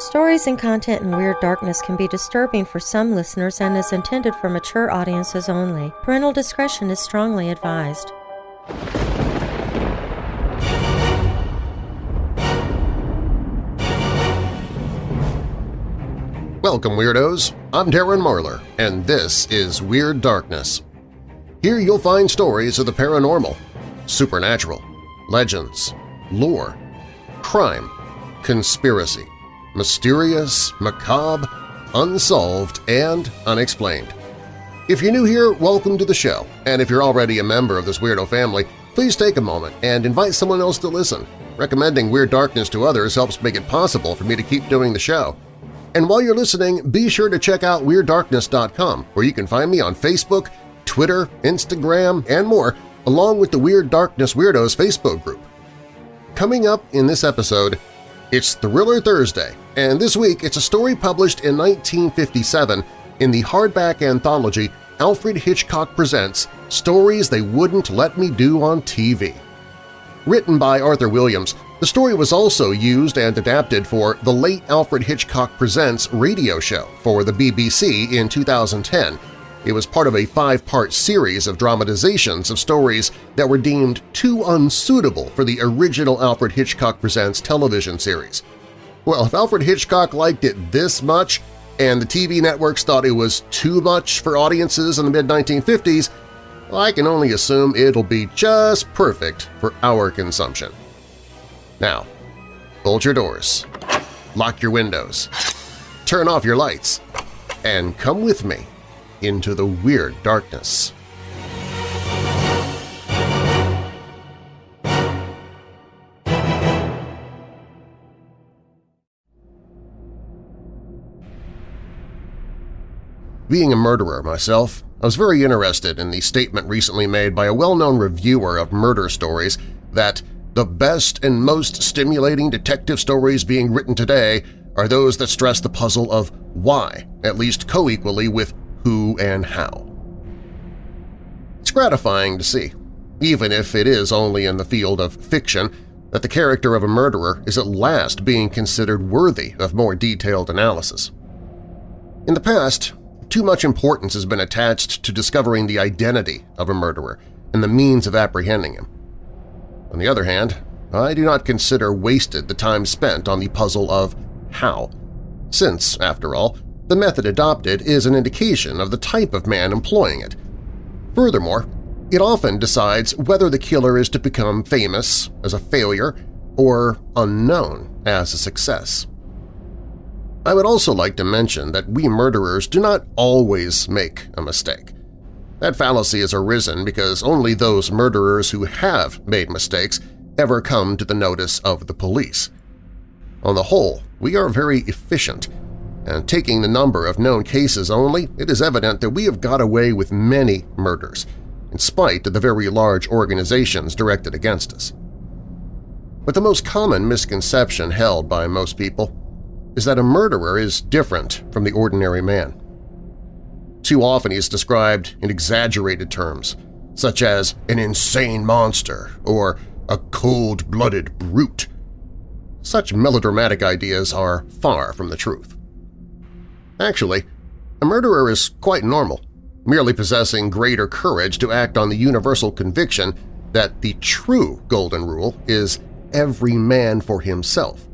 Stories and content in Weird Darkness can be disturbing for some listeners and is intended for mature audiences only. Parental discretion is strongly advised. Welcome, Weirdos! I'm Darren Marlar, and this is Weird Darkness. Here you'll find stories of the paranormal, supernatural, legends, lore, crime, conspiracy, mysterious, macabre, unsolved, and unexplained. If you're new here, welcome to the show, and if you're already a member of this weirdo family, please take a moment and invite someone else to listen. Recommending Weird Darkness to others helps make it possible for me to keep doing the show. And while you're listening, be sure to check out WeirdDarkness.com, where you can find me on Facebook, Twitter, Instagram, and more, along with the Weird Darkness Weirdos Facebook group. Coming up in this episode, it's Thriller Thursday, and this week it's a story published in 1957 in the hardback anthology Alfred Hitchcock Presents Stories They Wouldn't Let Me Do on TV. Written by Arthur Williams, the story was also used and adapted for the late Alfred Hitchcock Presents radio show for the BBC in 2010. It was part of a five-part series of dramatizations of stories that were deemed too unsuitable for the original Alfred Hitchcock Presents television series. Well, if Alfred Hitchcock liked it this much and the TV networks thought it was too much for audiences in the mid-1950s, well, I can only assume it'll be just perfect for our consumption. Now, bolt your doors, lock your windows, turn off your lights, and come with me into the weird darkness. Being a murderer myself, I was very interested in the statement recently made by a well-known reviewer of murder stories that the best and most stimulating detective stories being written today are those that stress the puzzle of why, at least co-equally with who and how. It's gratifying to see, even if it is only in the field of fiction, that the character of a murderer is at last being considered worthy of more detailed analysis. In the past, too much importance has been attached to discovering the identity of a murderer and the means of apprehending him. On the other hand, I do not consider wasted the time spent on the puzzle of how, since, after all, the method adopted is an indication of the type of man employing it. Furthermore, it often decides whether the killer is to become famous as a failure or unknown as a success. I would also like to mention that we murderers do not always make a mistake. That fallacy has arisen because only those murderers who have made mistakes ever come to the notice of the police. On the whole, we are very efficient, and taking the number of known cases only, it is evident that we have got away with many murders, in spite of the very large organizations directed against us. But the most common misconception held by most people is that a murderer is different from the ordinary man. Too often he is described in exaggerated terms, such as an insane monster or a cold-blooded brute. Such melodramatic ideas are far from the truth. Actually, a murderer is quite normal, merely possessing greater courage to act on the universal conviction that the true Golden Rule is every man for himself,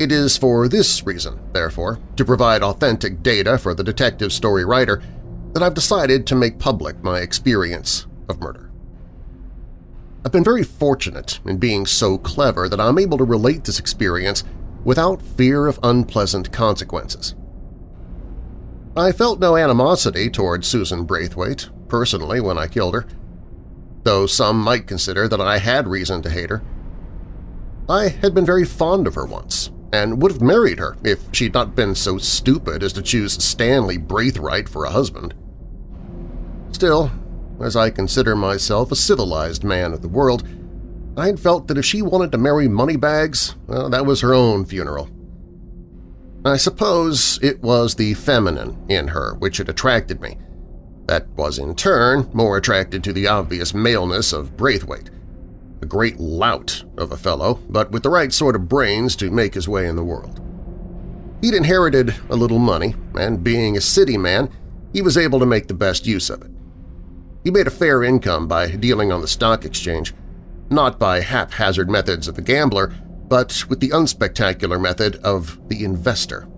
it is for this reason, therefore, to provide authentic data for the detective story writer, that I've decided to make public my experience of murder. I've been very fortunate in being so clever that I'm able to relate this experience without fear of unpleasant consequences. I felt no animosity toward Susan Braithwaite, personally, when I killed her, though some might consider that I had reason to hate her. I had been very fond of her once, and would have married her if she'd not been so stupid as to choose Stanley Braithwaite for a husband. Still, as I consider myself a civilized man of the world, I had felt that if she wanted to marry Moneybags, well, that was her own funeral. I suppose it was the feminine in her which had attracted me. That was in turn more attracted to the obvious maleness of Braithwaite, a great lout of a fellow, but with the right sort of brains to make his way in the world. He'd inherited a little money, and being a city man, he was able to make the best use of it. He made a fair income by dealing on the stock exchange, not by haphazard methods of the gambler, but with the unspectacular method of the investor.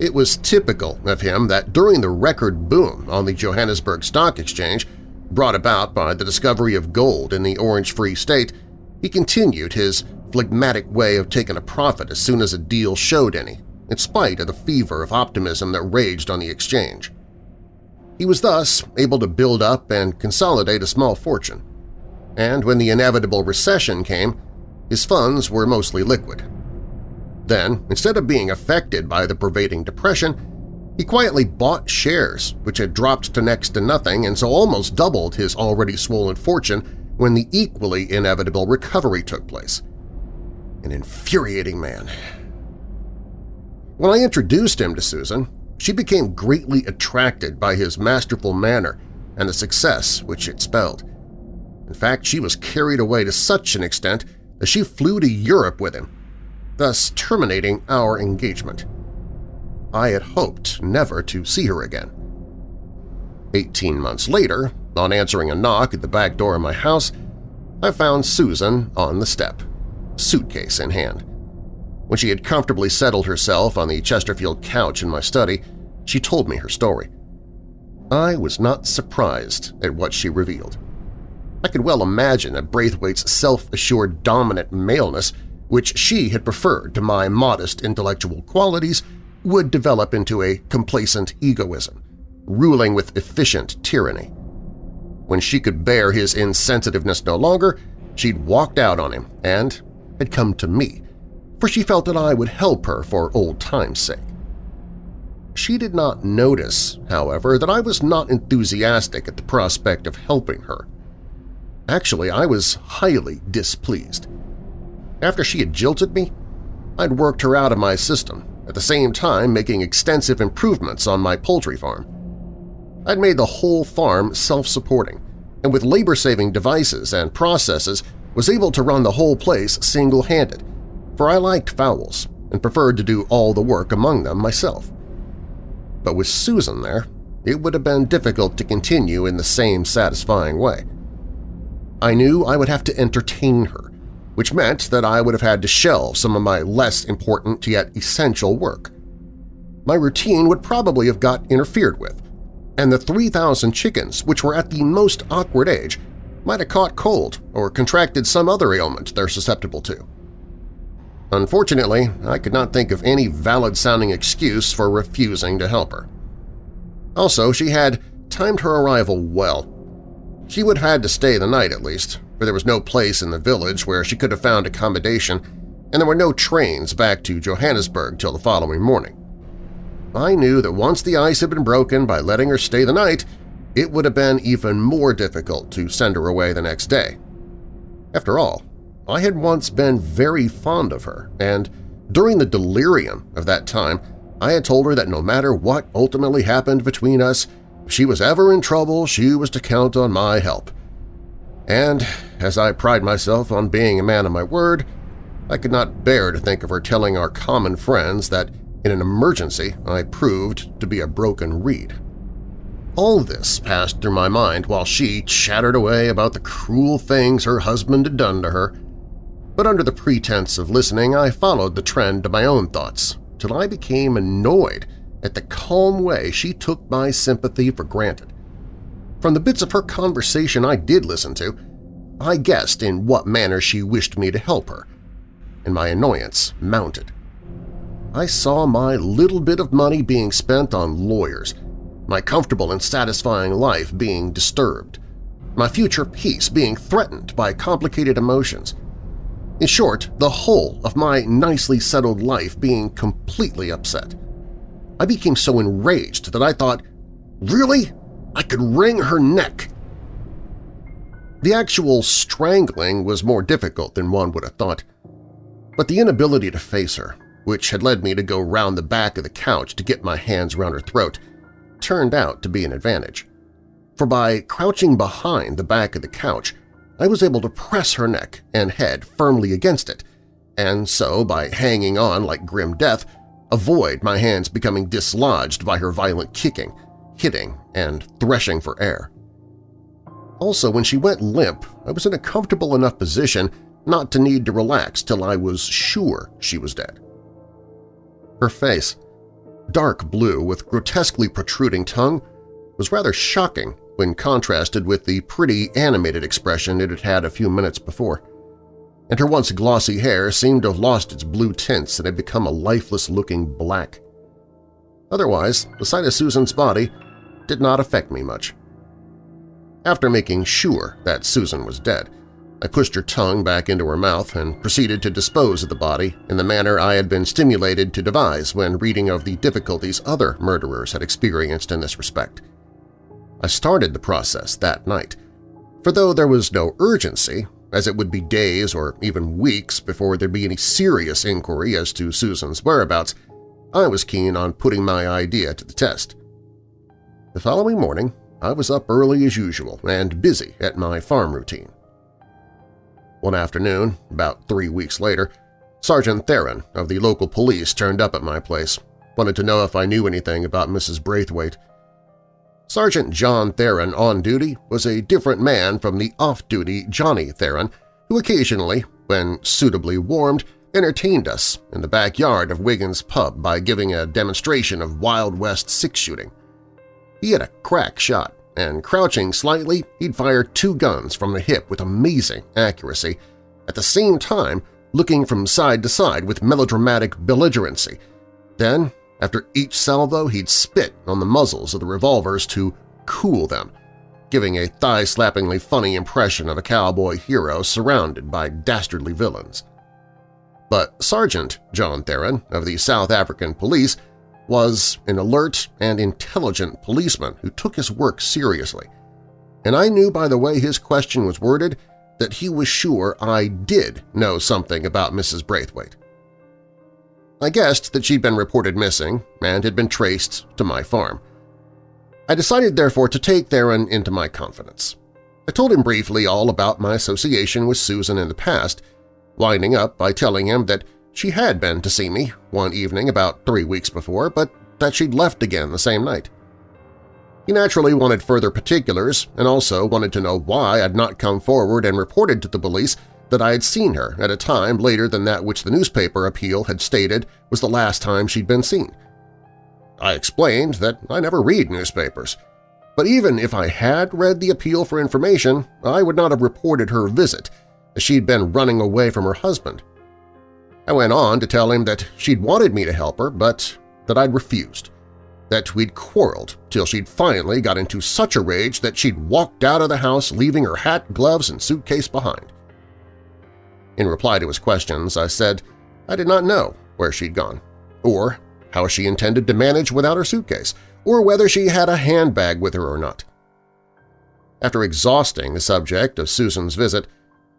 It was typical of him that during the record boom on the Johannesburg Stock Exchange, brought about by the discovery of gold in the Orange Free State, he continued his phlegmatic way of taking a profit as soon as a deal showed any, in spite of the fever of optimism that raged on the exchange. He was thus able to build up and consolidate a small fortune, and when the inevitable recession came, his funds were mostly liquid. Then, instead of being affected by the pervading depression, he quietly bought shares, which had dropped to next to nothing and so almost doubled his already swollen fortune when the equally inevitable recovery took place. An infuriating man. When I introduced him to Susan, she became greatly attracted by his masterful manner and the success which it spelled. In fact, she was carried away to such an extent that she flew to Europe with him, thus terminating our engagement. I had hoped never to see her again. Eighteen months later, on answering a knock at the back door of my house, I found Susan on the step, suitcase in hand. When she had comfortably settled herself on the Chesterfield couch in my study, she told me her story. I was not surprised at what she revealed. I could well imagine that Braithwaite's self-assured dominant maleness, which she had preferred to my modest intellectual qualities, would develop into a complacent egoism, ruling with efficient tyranny. When she could bear his insensitiveness no longer, she'd walked out on him and had come to me, for she felt that I would help her for old time's sake. She did not notice, however, that I was not enthusiastic at the prospect of helping her. Actually, I was highly displeased. After she had jilted me, I'd worked her out of my system, at the same time making extensive improvements on my poultry farm. I'd made the whole farm self-supporting, and with labor-saving devices and processes was able to run the whole place single-handed, for I liked fowls and preferred to do all the work among them myself. But with Susan there, it would have been difficult to continue in the same satisfying way. I knew I would have to entertain her, which meant that I would have had to shelve some of my less important yet essential work. My routine would probably have got interfered with, and the 3,000 chickens, which were at the most awkward age, might have caught cold or contracted some other ailment they're susceptible to. Unfortunately, I could not think of any valid-sounding excuse for refusing to help her. Also, she had timed her arrival well. She would have had to stay the night at least, for there was no place in the village where she could have found accommodation, and there were no trains back to Johannesburg till the following morning. I knew that once the ice had been broken by letting her stay the night, it would have been even more difficult to send her away the next day. After all, I had once been very fond of her, and during the delirium of that time I had told her that no matter what ultimately happened between us, she was ever in trouble, she was to count on my help. And, as I pride myself on being a man of my word, I could not bear to think of her telling our common friends that in an emergency I proved to be a broken reed. All this passed through my mind while she chattered away about the cruel things her husband had done to her, but under the pretense of listening I followed the trend of my own thoughts till I became annoyed at the calm way she took my sympathy for granted. From the bits of her conversation I did listen to, I guessed in what manner she wished me to help her, and my annoyance mounted. I saw my little bit of money being spent on lawyers, my comfortable and satisfying life being disturbed, my future peace being threatened by complicated emotions, in short, the whole of my nicely settled life being completely upset. I became so enraged that I thought, really? I could wring her neck. The actual strangling was more difficult than one would have thought, but the inability to face her, which had led me to go round the back of the couch to get my hands round her throat, turned out to be an advantage. For by crouching behind the back of the couch, I was able to press her neck and head firmly against it, and so, by hanging on like grim death, avoid my hands becoming dislodged by her violent kicking, hitting, and threshing for air. Also, when she went limp, I was in a comfortable enough position not to need to relax till I was sure she was dead. Her face, dark blue with grotesquely protruding tongue, was rather shocking when contrasted with the pretty animated expression it had had a few minutes before. And her once glossy hair seemed to have lost its blue tints and had become a lifeless-looking black. Otherwise, the sight of Susan's body did not affect me much. After making sure that Susan was dead, I pushed her tongue back into her mouth and proceeded to dispose of the body in the manner I had been stimulated to devise when reading of the difficulties other murderers had experienced in this respect. I started the process that night, for though there was no urgency, as it would be days or even weeks before there'd be any serious inquiry as to Susan's whereabouts, I was keen on putting my idea to the test. The following morning, I was up early as usual and busy at my farm routine. One afternoon, about three weeks later, Sergeant Theron of the local police turned up at my place, wanted to know if I knew anything about Mrs. Braithwaite. Sergeant John Theron on duty was a different man from the off-duty Johnny Theron, who occasionally, when suitably warmed, entertained us in the backyard of Wiggins' pub by giving a demonstration of Wild West six-shooting. He had a crack shot, and crouching slightly, he'd fire two guns from the hip with amazing accuracy, at the same time looking from side to side with melodramatic belligerency. Then after each salvo, he'd spit on the muzzles of the revolvers to cool them, giving a thigh-slappingly funny impression of a cowboy hero surrounded by dastardly villains. But Sergeant John Theron of the South African Police was an alert and intelligent policeman who took his work seriously, and I knew by the way his question was worded that he was sure I did know something about Mrs. Braithwaite. I guessed that she'd been reported missing and had been traced to my farm. I decided therefore to take Theron into my confidence. I told him briefly all about my association with Susan in the past, winding up by telling him that she had been to see me one evening about three weeks before, but that she'd left again the same night. He naturally wanted further particulars and also wanted to know why I'd not come forward and reported to the police that I had seen her at a time later than that which the newspaper appeal had stated was the last time she'd been seen. I explained that I never read newspapers, but even if I had read the appeal for information, I would not have reported her visit, as she'd been running away from her husband. I went on to tell him that she'd wanted me to help her, but that I'd refused, that we'd quarreled till she'd finally got into such a rage that she'd walked out of the house leaving her hat, gloves, and suitcase behind. In reply to his questions, I said I did not know where she'd gone, or how she intended to manage without her suitcase, or whether she had a handbag with her or not. After exhausting the subject of Susan's visit,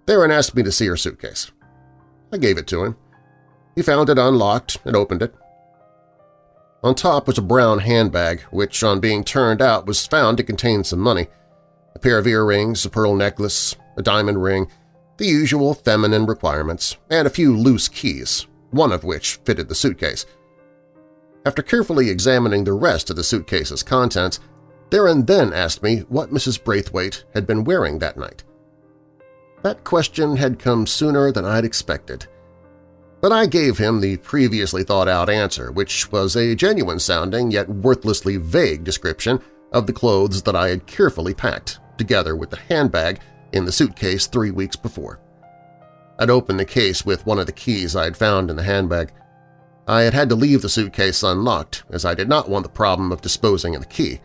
Theron asked me to see her suitcase. I gave it to him. He found it unlocked and opened it. On top was a brown handbag, which on being turned out was found to contain some money, a pair of earrings, a pearl necklace, a diamond ring, the usual feminine requirements, and a few loose keys, one of which fitted the suitcase. After carefully examining the rest of the suitcase's contents, Theron then asked me what Mrs. Braithwaite had been wearing that night. That question had come sooner than I'd expected. But I gave him the previously thought-out answer, which was a genuine-sounding yet worthlessly vague description of the clothes that I had carefully packed, together with the handbag in the suitcase three weeks before. I'd opened the case with one of the keys I had found in the handbag. I had had to leave the suitcase unlocked, as I did not want the problem of disposing of the key.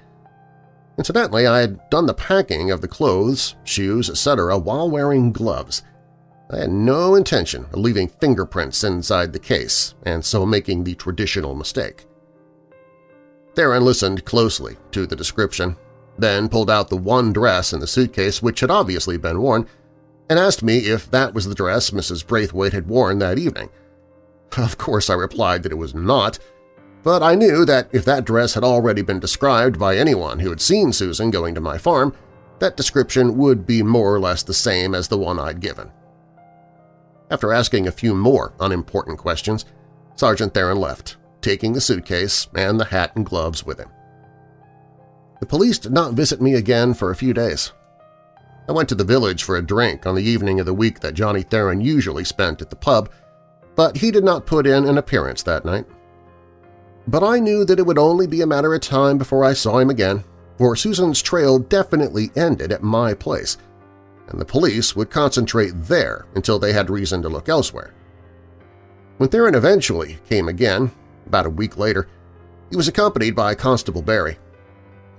Incidentally, I had done the packing of the clothes, shoes, etc. while wearing gloves. I had no intention of leaving fingerprints inside the case, and so making the traditional mistake. Theron listened closely to the description then pulled out the one dress in the suitcase which had obviously been worn, and asked me if that was the dress Mrs. Braithwaite had worn that evening. Of course I replied that it was not, but I knew that if that dress had already been described by anyone who had seen Susan going to my farm, that description would be more or less the same as the one I'd given. After asking a few more unimportant questions, Sergeant Theron left, taking the suitcase and the hat and gloves with him. The police did not visit me again for a few days. I went to the village for a drink on the evening of the week that Johnny Theron usually spent at the pub, but he did not put in an appearance that night. But I knew that it would only be a matter of time before I saw him again, for Susan's trail definitely ended at my place, and the police would concentrate there until they had reason to look elsewhere. When Theron eventually came again, about a week later, he was accompanied by Constable Barry,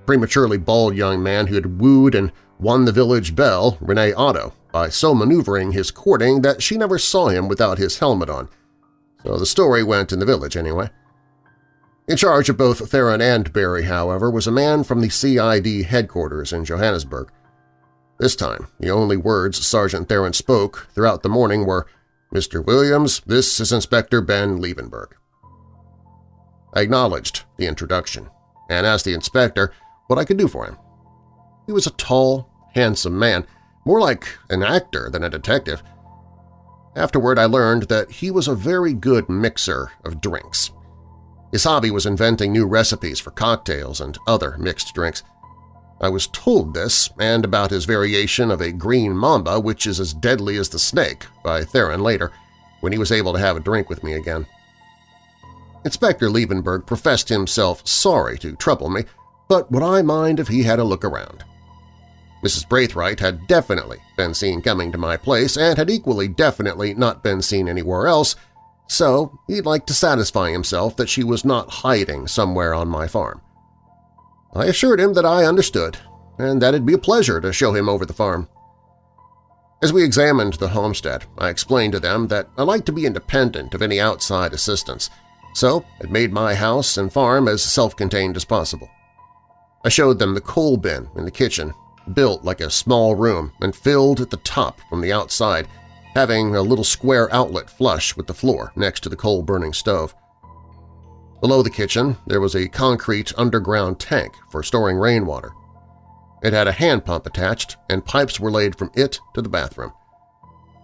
prematurely bald young man who had wooed and won the village belle, Renee Otto, by so maneuvering his courting that she never saw him without his helmet on. So the story went in the village anyway. In charge of both Theron and Barry, however, was a man from the CID headquarters in Johannesburg. This time, the only words Sergeant Theron spoke throughout the morning were, Mr. Williams, this is Inspector Ben Liebenberg. I acknowledged the introduction and asked the inspector what I could do for him. He was a tall, handsome man, more like an actor than a detective. Afterward I learned that he was a very good mixer of drinks. His hobby was inventing new recipes for cocktails and other mixed drinks. I was told this and about his variation of a green mamba which is as deadly as the snake by Theron later, when he was able to have a drink with me again. Inspector Liebenberg professed himself sorry to trouble me, but would I mind if he had a look around? Mrs. Braithwaite had definitely been seen coming to my place and had equally definitely not been seen anywhere else, so he'd like to satisfy himself that she was not hiding somewhere on my farm. I assured him that I understood, and that it'd be a pleasure to show him over the farm. As we examined the homestead, I explained to them that I like to be independent of any outside assistance, so had made my house and farm as self-contained as possible. I showed them the coal bin in the kitchen, built like a small room and filled at the top from the outside having a little square outlet flush with the floor next to the coal-burning stove. Below the kitchen, there was a concrete underground tank for storing rainwater. It had a hand pump attached, and pipes were laid from it to the bathroom.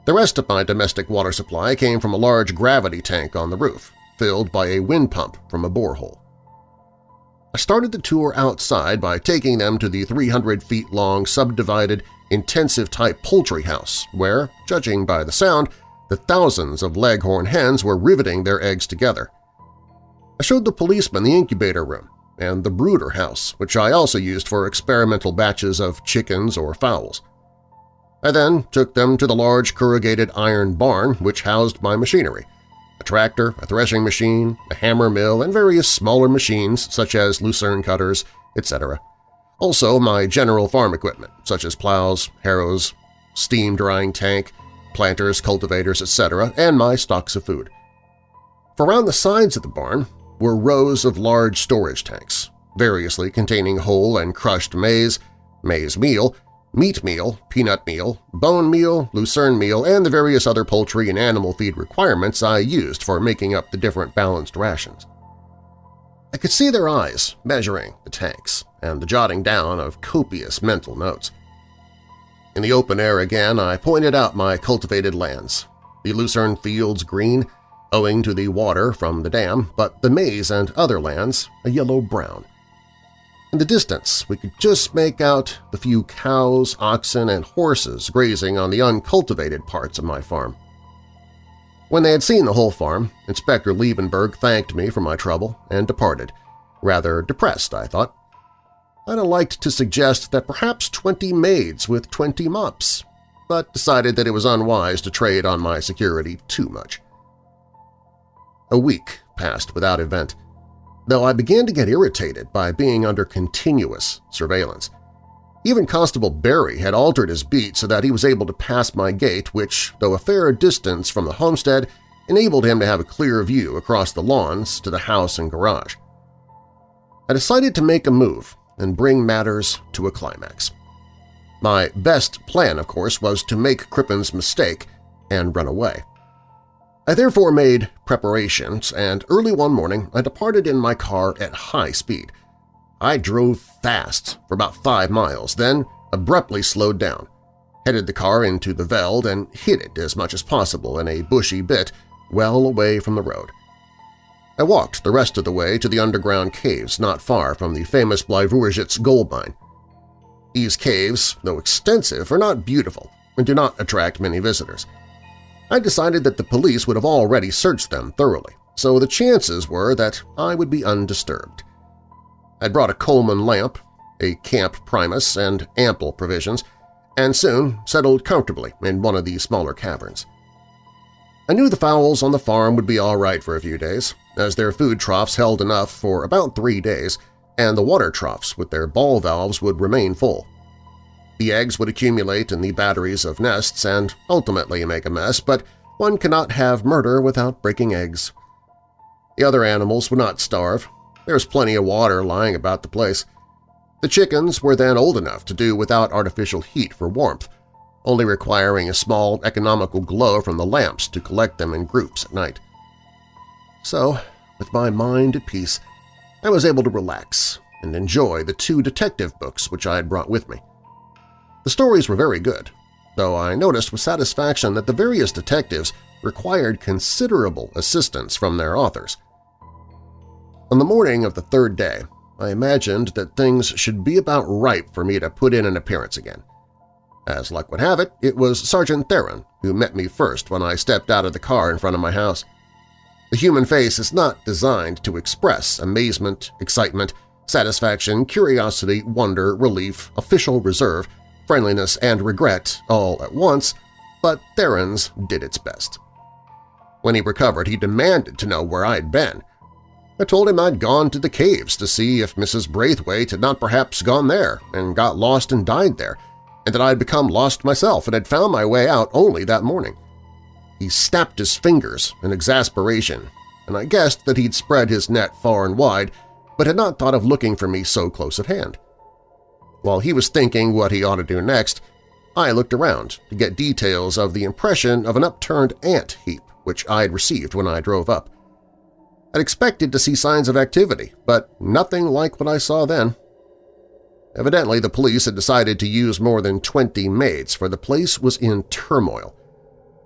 The rest of my domestic water supply came from a large gravity tank on the roof, filled by a wind pump from a borehole. I started the tour outside by taking them to the 300 feet long subdivided intensive-type poultry house where, judging by the sound, the thousands of leghorn hens were riveting their eggs together. I showed the policeman the incubator room and the brooder house, which I also used for experimental batches of chickens or fowls. I then took them to the large corrugated iron barn which housed my machinery, a tractor, a threshing machine, a hammer mill, and various smaller machines such as lucerne cutters, etc. Also my general farm equipment, such as plows, harrows, steam drying tank, planters, cultivators, etc., and my stocks of food. For around the sides of the barn were rows of large storage tanks, variously containing whole and crushed maize, maize meal, meat meal, peanut meal, bone meal, lucerne meal, and the various other poultry and animal feed requirements I used for making up the different balanced rations. I could see their eyes measuring the tanks and the jotting down of copious mental notes. In the open air again, I pointed out my cultivated lands, the lucerne fields green, owing to the water from the dam, but the maize and other lands a yellow-brown. In the distance, we could just make out the few cows, oxen, and horses grazing on the uncultivated parts of my farm. When they had seen the whole farm, Inspector Liebenberg thanked me for my trouble and departed, rather depressed, I thought. I'd have liked to suggest that perhaps twenty maids with twenty mops, but decided that it was unwise to trade on my security too much. A week passed without event, though I began to get irritated by being under continuous surveillance. Even Constable Barry had altered his beat so that he was able to pass my gate which, though a fair distance from the homestead, enabled him to have a clear view across the lawns to the house and garage. I decided to make a move and bring matters to a climax. My best plan, of course, was to make Crippen's mistake and run away. I therefore made preparations, and early one morning I departed in my car at high speed – I drove fast for about five miles, then abruptly slowed down, headed the car into the veld and hid it as much as possible in a bushy bit well away from the road. I walked the rest of the way to the underground caves not far from the famous Bleiburgitz gold mine. These caves, though extensive, are not beautiful and do not attract many visitors. I decided that the police would have already searched them thoroughly, so the chances were that I would be undisturbed. I'd brought a Coleman lamp, a camp primus, and ample provisions, and soon settled comfortably in one of the smaller caverns. I knew the fowls on the farm would be all right for a few days, as their food troughs held enough for about three days, and the water troughs with their ball valves would remain full. The eggs would accumulate in the batteries of nests and ultimately make a mess, but one cannot have murder without breaking eggs. The other animals would not starve. There was plenty of water lying about the place. The chickens were then old enough to do without artificial heat for warmth, only requiring a small economical glow from the lamps to collect them in groups at night. So, with my mind at peace, I was able to relax and enjoy the two detective books which I had brought with me. The stories were very good, though I noticed with satisfaction that the various detectives required considerable assistance from their authors. On the morning of the third day, I imagined that things should be about ripe for me to put in an appearance again. As luck would have it, it was Sergeant Theron who met me first when I stepped out of the car in front of my house. The human face is not designed to express amazement, excitement, satisfaction, curiosity, wonder, relief, official reserve, friendliness, and regret all at once, but Theron's did its best. When he recovered, he demanded to know where I'd been. I told him I'd gone to the caves to see if Mrs. Braithwaite had not perhaps gone there and got lost and died there, and that I had become lost myself and had found my way out only that morning. He snapped his fingers in exasperation, and I guessed that he'd spread his net far and wide, but had not thought of looking for me so close at hand. While he was thinking what he ought to do next, I looked around to get details of the impression of an upturned ant heap which I had received when I drove up. I'd expected to see signs of activity, but nothing like what I saw then. Evidently, the police had decided to use more than 20 maids, for the place was in turmoil.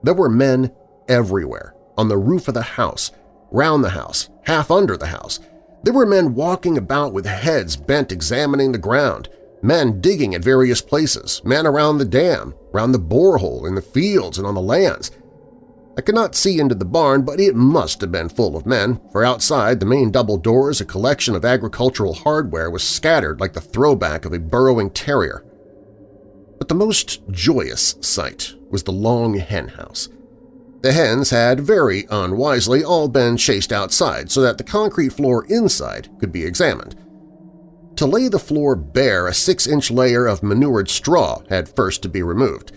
There were men everywhere, on the roof of the house, round the house, half under the house. There were men walking about with heads bent examining the ground, men digging at various places, men around the dam, round the borehole, in the fields and on the lands. I could not see into the barn, but it must have been full of men, for outside the main double doors a collection of agricultural hardware was scattered like the throwback of a burrowing terrier. But the most joyous sight was the long hen house. The hens had very unwisely all been chased outside so that the concrete floor inside could be examined. To lay the floor bare, a six-inch layer of manured straw had first to be removed.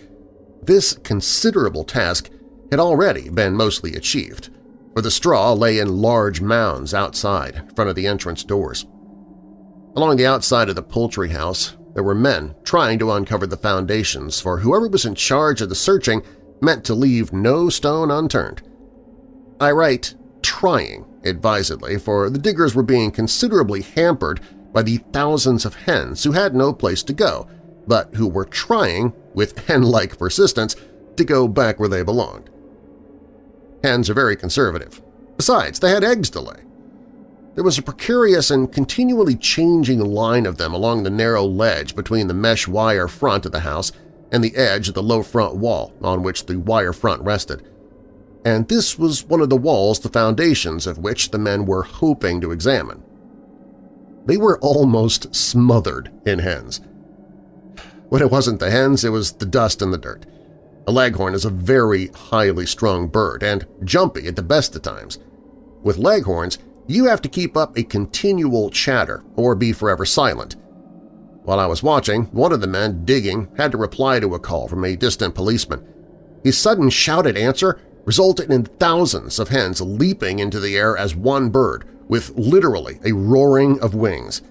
This considerable task had already been mostly achieved, for the straw lay in large mounds outside in front of the entrance doors. Along the outside of the poultry house, there were men trying to uncover the foundations, for whoever was in charge of the searching meant to leave no stone unturned. I write trying advisedly, for the diggers were being considerably hampered by the thousands of hens who had no place to go, but who were trying, with hen-like persistence, to go back where they belonged. Hens are very conservative. Besides, they had eggs to lay. There was a precarious and continually changing line of them along the narrow ledge between the mesh wire front of the house and the edge of the low front wall on which the wire front rested. And this was one of the walls the foundations of which the men were hoping to examine. They were almost smothered in hens. When it wasn't the hens, it was the dust and the dirt. A leghorn is a very highly strung bird and jumpy at the best of times. With leghorns, you have to keep up a continual chatter or be forever silent. While I was watching, one of the men digging had to reply to a call from a distant policeman. His sudden shouted answer resulted in thousands of hens leaping into the air as one bird, with literally a roaring of wings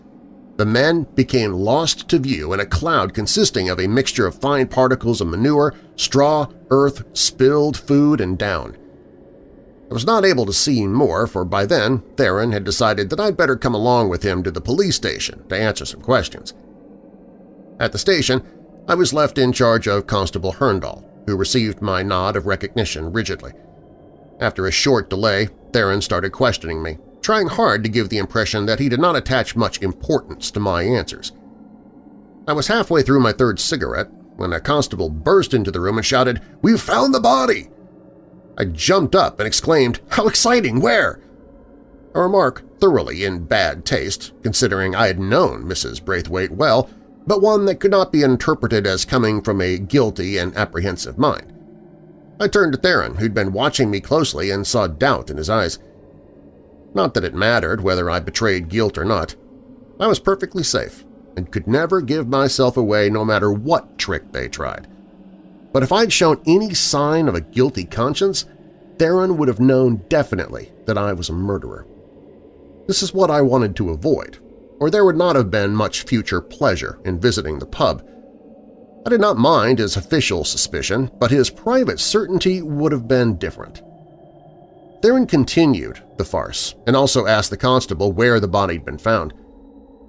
the men became lost to view in a cloud consisting of a mixture of fine particles of manure, straw, earth, spilled food, and down. I was not able to see more, for by then Theron had decided that I'd better come along with him to the police station to answer some questions. At the station, I was left in charge of Constable Herndahl, who received my nod of recognition rigidly. After a short delay, Theron started questioning me, trying hard to give the impression that he did not attach much importance to my answers. I was halfway through my third cigarette when a constable burst into the room and shouted, "'We've found the body!' I jumped up and exclaimed, "'How exciting! Where?' A remark thoroughly in bad taste, considering I had known Mrs. Braithwaite well, but one that could not be interpreted as coming from a guilty and apprehensive mind. I turned to Theron, who'd been watching me closely and saw doubt in his eyes. Not that it mattered whether I betrayed guilt or not. I was perfectly safe and could never give myself away no matter what trick they tried. But if I'd shown any sign of a guilty conscience, Theron would have known definitely that I was a murderer. This is what I wanted to avoid, or there would not have been much future pleasure in visiting the pub. I did not mind his official suspicion, but his private certainty would have been different. Theron continued the farce and also asked the constable where the body had been found.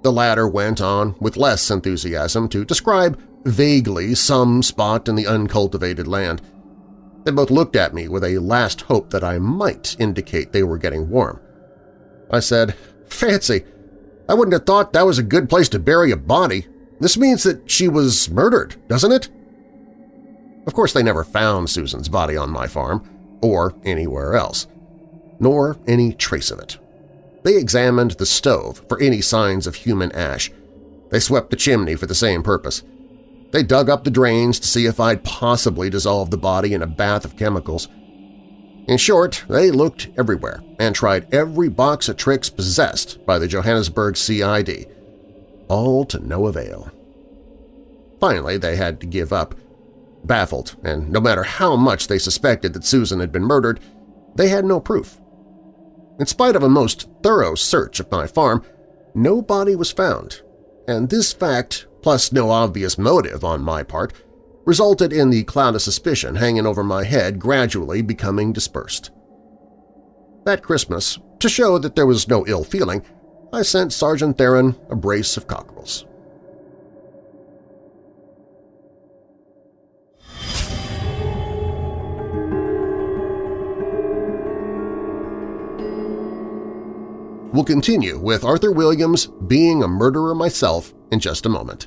The latter went on with less enthusiasm to describe vaguely some spot in the uncultivated land. They both looked at me with a last hope that I might indicate they were getting warm. I said, Fancy! I wouldn't have thought that was a good place to bury a body. This means that she was murdered, doesn't it? Of course they never found Susan's body on my farm, or anywhere else, nor any trace of it. They examined the stove for any signs of human ash. They swept the chimney for the same purpose. They dug up the drains to see if I'd possibly dissolved the body in a bath of chemicals. In short, they looked everywhere and tried every box of tricks possessed by the Johannesburg CID, all to no avail. Finally, they had to give up. Baffled, and no matter how much they suspected that Susan had been murdered, they had no proof. In spite of a most thorough search of my farm, no body was found, and this fact, plus no obvious motive on my part, resulted in the cloud of suspicion hanging over my head gradually becoming dispersed. That Christmas, to show that there was no ill feeling, I sent Sergeant Theron a brace of cockerels. We'll continue with Arthur Williams' Being a Murderer Myself in just a moment.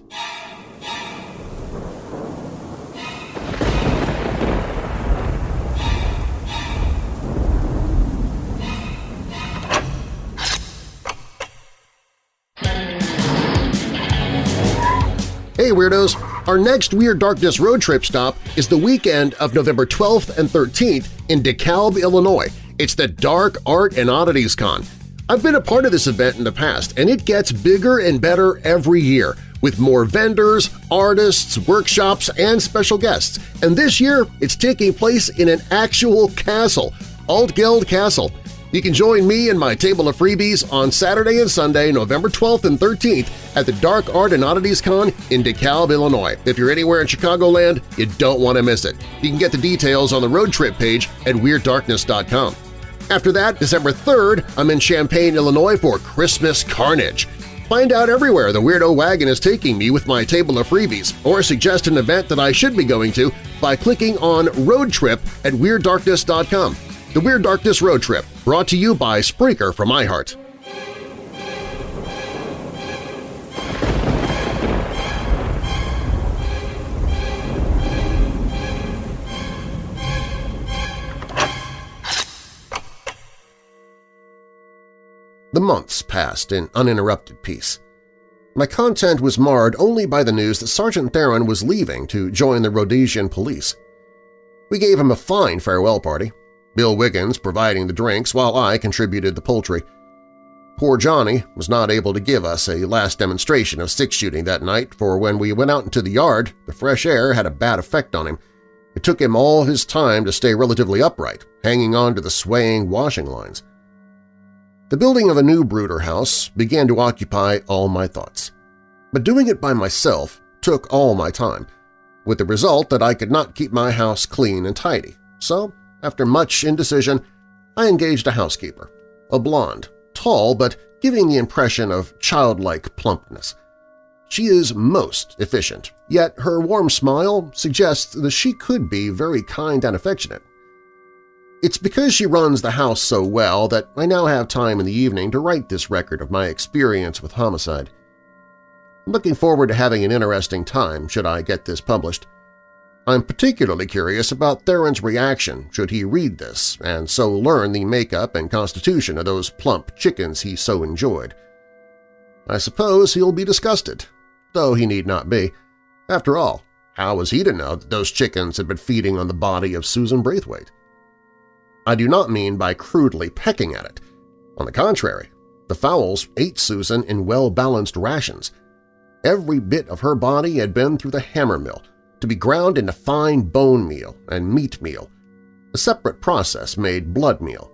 Hey Weirdos! Our next Weird Darkness road trip stop is the weekend of November 12th and 13th in DeKalb, Illinois. It's the Dark Art and Oddities Con. I've been a part of this event in the past, and it gets bigger and better every year, with more vendors, artists, workshops, and special guests. And this year, it's taking place in an actual castle, Altgeld Castle. You can join me and my table of freebies on Saturday and Sunday, November 12th and 13th at the Dark Art and Oddities Con in DeKalb, Illinois. If you're anywhere in Chicagoland, you don't want to miss it. You can get the details on the road trip page at WeirdDarkness.com. After that, December 3rd, I'm in Champaign, Illinois for Christmas Carnage. Find out everywhere the Weirdo Wagon is taking me with my table of freebies, or suggest an event that I should be going to by clicking on Road Trip at WeirdDarkness.com. The Weird Darkness Road Trip, brought to you by Spreaker from iHeart. The months passed in uninterrupted peace. My content was marred only by the news that Sergeant Theron was leaving to join the Rhodesian police. We gave him a fine farewell party, Bill Wiggins providing the drinks while I contributed the poultry. Poor Johnny was not able to give us a last demonstration of six-shooting that night, for when we went out into the yard, the fresh air had a bad effect on him. It took him all his time to stay relatively upright, hanging on to the swaying washing lines. The building of a new brooder house began to occupy all my thoughts. But doing it by myself took all my time, with the result that I could not keep my house clean and tidy. So, after much indecision, I engaged a housekeeper, a blonde, tall but giving the impression of childlike plumpness. She is most efficient, yet her warm smile suggests that she could be very kind and affectionate. It's because she runs the house so well that I now have time in the evening to write this record of my experience with homicide. I'm looking forward to having an interesting time should I get this published. I'm particularly curious about Theron's reaction should he read this and so learn the makeup and constitution of those plump chickens he so enjoyed. I suppose he'll be disgusted, though he need not be. After all, how was he to know that those chickens had been feeding on the body of Susan Braithwaite? I do not mean by crudely pecking at it. On the contrary, the fowls ate Susan in well-balanced rations. Every bit of her body had been through the hammer mill, to be ground into fine bone meal and meat meal. A separate process made blood meal.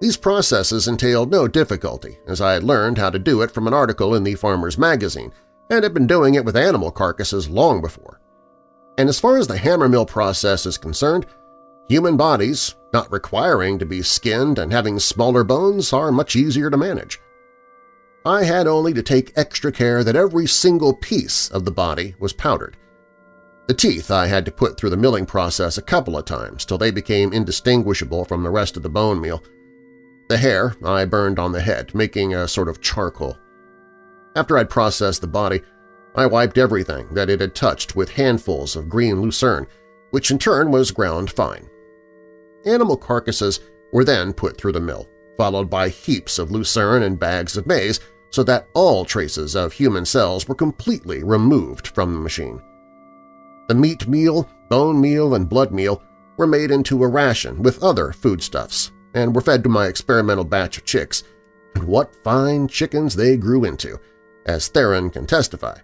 These processes entailed no difficulty, as I had learned how to do it from an article in the Farmer's Magazine and had been doing it with animal carcasses long before. And as far as the hammer mill process is concerned, human bodies, not requiring to be skinned and having smaller bones, are much easier to manage. I had only to take extra care that every single piece of the body was powdered, the teeth I had to put through the milling process a couple of times till they became indistinguishable from the rest of the bone meal. The hair I burned on the head, making a sort of charcoal. After I'd processed the body, I wiped everything that it had touched with handfuls of green lucerne, which in turn was ground fine. Animal carcasses were then put through the mill, followed by heaps of lucerne and bags of maize so that all traces of human cells were completely removed from the machine. The meat meal, bone meal, and blood meal were made into a ration with other foodstuffs and were fed to my experimental batch of chicks, and what fine chickens they grew into, as Theron can testify.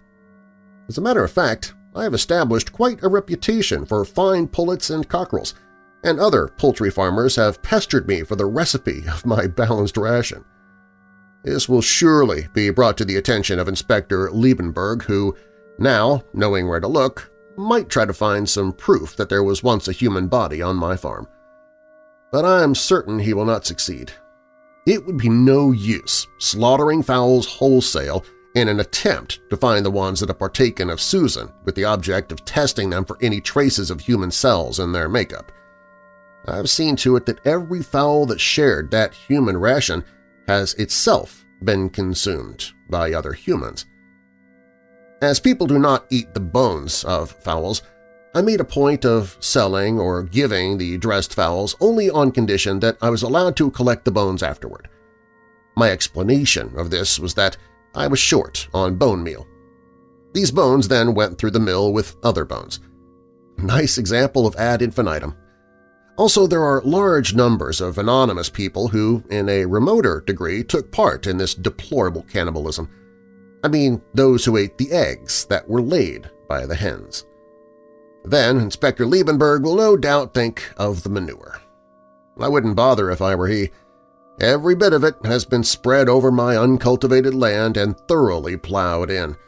As a matter of fact, I have established quite a reputation for fine pullets and cockerels, and other poultry farmers have pestered me for the recipe of my balanced ration. This will surely be brought to the attention of Inspector Liebenberg, who, now, knowing where to look, might try to find some proof that there was once a human body on my farm. But I am certain he will not succeed. It would be no use slaughtering fowls wholesale in an attempt to find the ones that have partaken of Susan with the object of testing them for any traces of human cells in their makeup. I've seen to it that every fowl that shared that human ration has itself been consumed by other humans. As people do not eat the bones of fowls, I made a point of selling or giving the dressed fowls only on condition that I was allowed to collect the bones afterward. My explanation of this was that I was short on bone meal. These bones then went through the mill with other bones. Nice example of ad infinitum. Also, there are large numbers of anonymous people who, in a remoter degree, took part in this deplorable cannibalism. I mean those who ate the eggs that were laid by the hens. Then Inspector Liebenberg will no doubt think of the manure. I wouldn't bother if I were he. Every bit of it has been spread over my uncultivated land and thoroughly plowed in.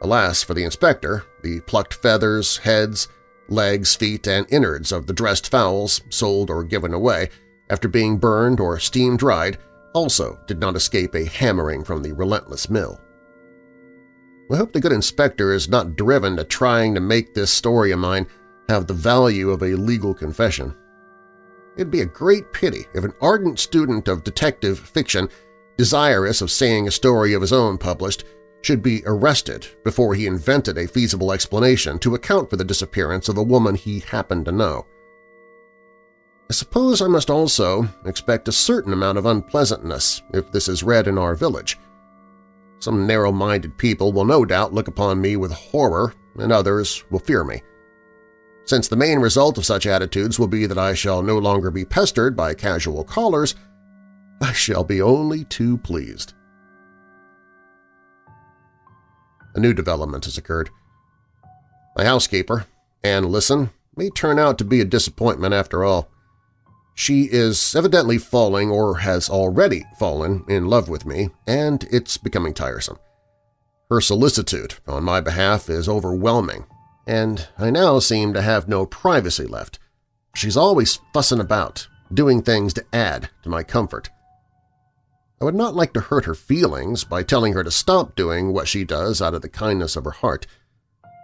Alas for the inspector, the plucked feathers, heads, legs, feet, and innards of the dressed fowls sold or given away after being burned or steam-dried also did not escape a hammering from the relentless mill. I hope the good inspector is not driven to trying to make this story of mine have the value of a legal confession. It'd be a great pity if an ardent student of detective fiction, desirous of seeing a story of his own published, should be arrested before he invented a feasible explanation to account for the disappearance of a woman he happened to know. I suppose I must also expect a certain amount of unpleasantness if this is read in our village, some narrow-minded people will no doubt look upon me with horror, and others will fear me. Since the main result of such attitudes will be that I shall no longer be pestered by casual callers, I shall be only too pleased. A new development has occurred. My housekeeper, Anne Lisson, may turn out to be a disappointment after all. She is evidently falling or has already fallen in love with me, and it's becoming tiresome. Her solicitude on my behalf is overwhelming, and I now seem to have no privacy left. She's always fussing about, doing things to add to my comfort. I would not like to hurt her feelings by telling her to stop doing what she does out of the kindness of her heart,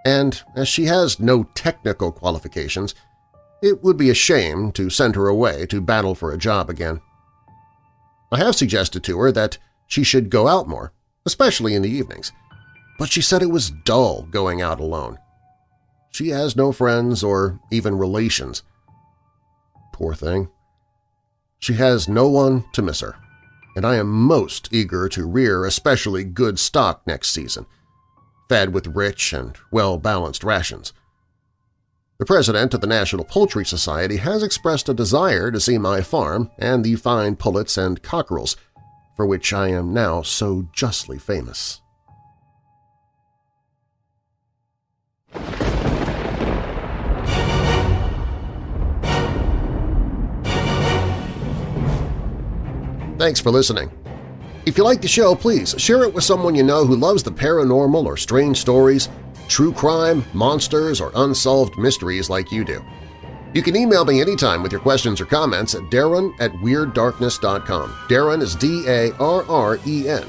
and as she has no technical qualifications, It would be a shame to send her away to battle for a job again. I have suggested to her that she should go out more, especially in the evenings, but she said it was dull going out alone. She has no friends or even relations. Poor thing. She has no one to miss her, and I am most eager to rear especially good stock next season, fed with rich and well-balanced rations. The president of the National Poultry Society has expressed a desire to see my farm and the fine pullets and cockerels for which I am now so justly famous. Thanks for listening. If you like the show, please share it with someone you know who loves the paranormal or strange stories true crime, monsters, or unsolved mysteries like you do. You can email me anytime with your questions or comments at darren at WeirdDarkness.com. Darren is D-A-R-R-E-N.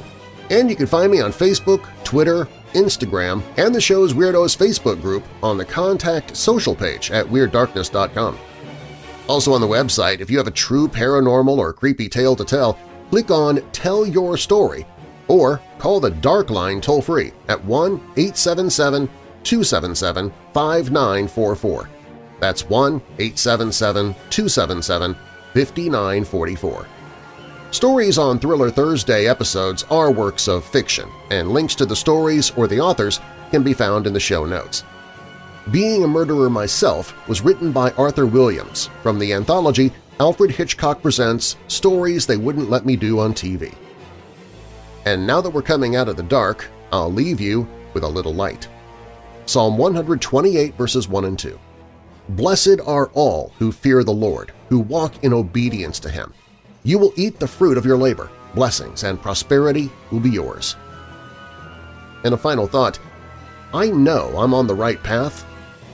And you can find me on Facebook, Twitter, Instagram, and the show's Weirdos Facebook group on the Contact Social page at WeirdDarkness.com. Also on the website, if you have a true paranormal or creepy tale to tell, click on Tell Your Story or call the Dark Line toll-free at 1-877-277-5944. That's 1-877-277-5944. Stories on Thriller Thursday episodes are works of fiction, and links to the stories or the authors can be found in the show notes. Being a Murderer Myself was written by Arthur Williams from the anthology Alfred Hitchcock Presents Stories They Wouldn't Let Me Do on TV. And now that we're coming out of the dark, I'll leave you with a little light. Psalm 128 verses 1 and 2. Blessed are all who fear the Lord, who walk in obedience to Him. You will eat the fruit of your labor, blessings and prosperity will be yours. And a final thought, I know I'm on the right path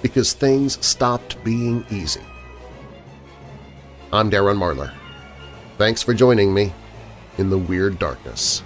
because things stopped being easy. I'm Darren Marlar. Thanks for joining me in the Weird Darkness.